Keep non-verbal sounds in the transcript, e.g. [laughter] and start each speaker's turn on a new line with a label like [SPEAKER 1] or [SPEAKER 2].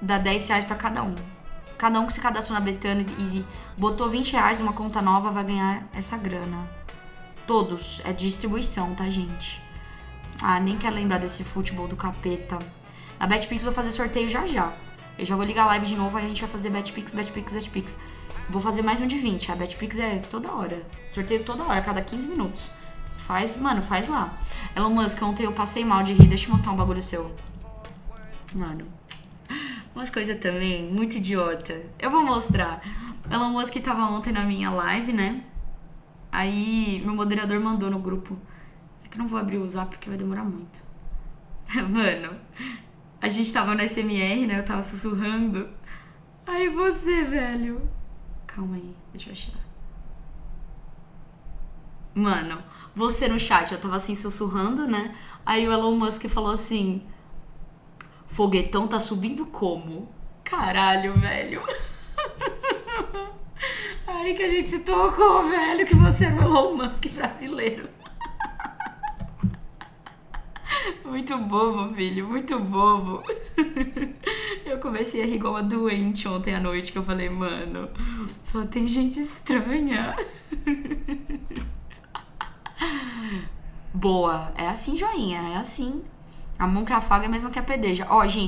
[SPEAKER 1] dá 10 reais pra cada um. Cada um que se cadastrou na Betano e botou 20 reais numa conta nova vai ganhar essa grana. Todos. É distribuição, tá, gente? Ah, nem quero lembrar desse futebol do capeta. Na BetPix vou fazer sorteio já já. Eu já vou ligar a live de novo, aí a gente vai fazer BetPix, BetPix, BetPix. Vou fazer mais um de 20. A BetPix é toda hora. Sorteio toda hora, cada 15 minutos. Faz, mano, faz lá. Elon Musk, ontem eu passei mal de rir. Deixa eu mostrar um bagulho seu. Mano. Umas coisas também muito idiota. Eu vou mostrar. Elon Musk tava ontem na minha live, né? Aí meu moderador mandou no grupo. É que eu não vou abrir o zap porque vai demorar muito. [laughs] Mano, a gente tava no SMR, né? Eu tava sussurrando. Aí você, velho. Calma aí, deixa eu achar. Mano, você no chat, eu tava assim sussurrando, né? Aí o Elon Musk falou assim: Foguetão tá subindo como? Caralho, velho. [laughs] Aí que a gente se tocou, velho, que você era o Elon Musk brasileiro. [laughs] Muito bobo, filho, muito bobo. [laughs] Eu comecei a rir igual uma doente ontem à noite, que eu falei, mano, só tem gente estranha. Boa, é assim, joinha, é assim. A mão que afaga é a mesma que a pedeja. Ó, gente.